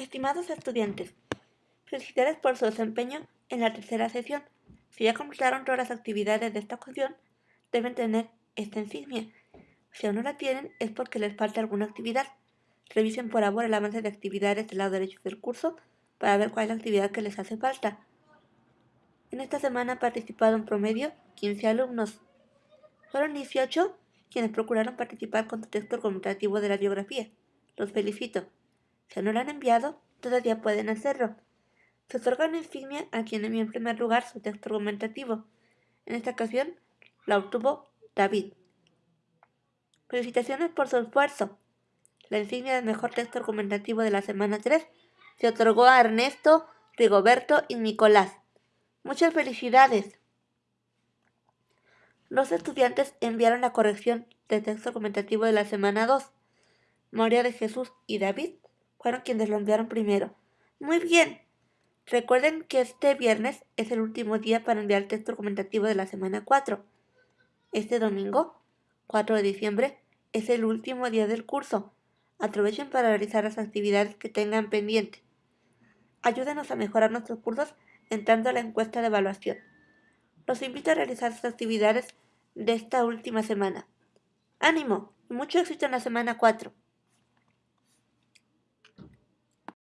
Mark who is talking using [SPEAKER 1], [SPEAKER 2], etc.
[SPEAKER 1] Estimados estudiantes, felicidades por su desempeño en la tercera sesión. Si ya completaron todas las actividades de esta ocasión, deben tener esta insignia. Si aún no la tienen, es porque les falta alguna actividad. Revisen por favor el avance de actividades del lado derecho del curso para ver cuál es la actividad que les hace falta. En esta semana han participado en promedio 15 alumnos. Fueron 18 quienes procuraron participar con su texto argumentativo de la biografía. Los felicito. Si no lo han enviado, todavía pueden hacerlo. Se otorga una insignia a quien envió en primer lugar su texto argumentativo. En esta ocasión, la obtuvo David. Felicitaciones por su esfuerzo. La insignia del mejor texto argumentativo de la semana 3 se otorgó a Ernesto, Rigoberto y Nicolás. Muchas felicidades. Los estudiantes enviaron la corrección del texto argumentativo de la semana 2. María de Jesús y David fueron quienes lo enviaron primero. Muy bien. Recuerden que este viernes es el último día para enviar el texto argumentativo de la semana 4. Este domingo, 4 de diciembre, es el último día del curso. Aprovechen para realizar las actividades que tengan pendiente. Ayúdenos a mejorar nuestros cursos entrando a la encuesta de evaluación. Los invito a realizar sus actividades de esta última semana. ¡Ánimo! Y mucho éxito en la semana 4.